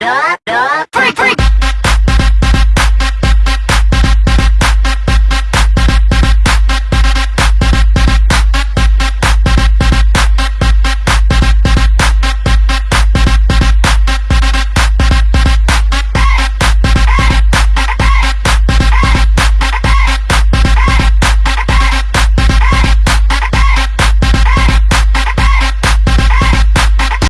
Yeah.